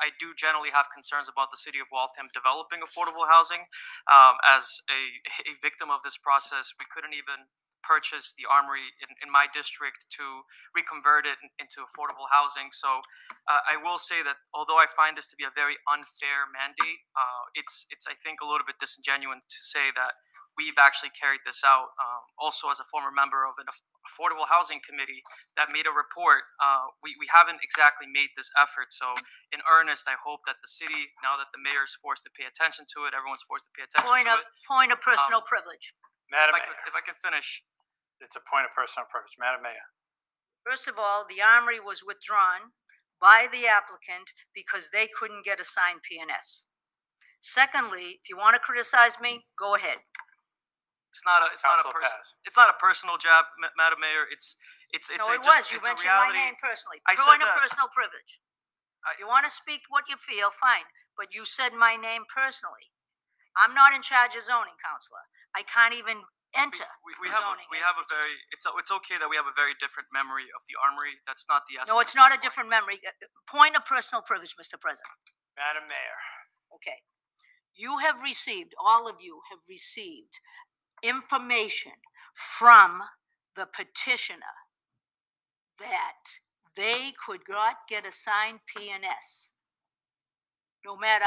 I do generally have concerns about the city of Waltham developing affordable housing. Um, as a, a victim of this process, we couldn't even purchase the armory in, in my district to reconvert it into affordable housing. So uh, I will say that although I find this to be a very unfair mandate, uh, it's it's I think a little bit disingenuous to say that we've actually carried this out. Um, also, as a former member of an affordable housing committee that made a report, uh, we we haven't exactly made this effort. So in earnest, I hope that the city, now that the mayor is forced to pay attention to it, everyone's forced to pay attention Point to of, it. point of personal Um, privilege. If Madam I could, Mayor, if I could finish, it's a point of personal privilege. Madam Mayor, First of all, the armory was withdrawn by the applicant because they couldn't get a signed PNS. Secondly, if you want to criticize me, go ahead. it's not a it's not a Council person pass. it's not a personal jab, Ma- Madam Mayor. It's it's it's No, a it just, was. You it's a mentioned my reality. name personally. I Point of that. personal privilege. I- You want to speak what you feel, fine, but you said my name personally. I'm not in charge of zoning, councilor. I can't even enter. we, we the have a, zoning we have a very it's a, it's okay that we have a very different memory of the armory. That's not the essence. No, it's my not a point. different memory. Uh, Point of personal privilege, Mr. President. Madam Mayor, Okay. You have received, all of you have received information from the petitioner that they could not get a signed PNS. No matter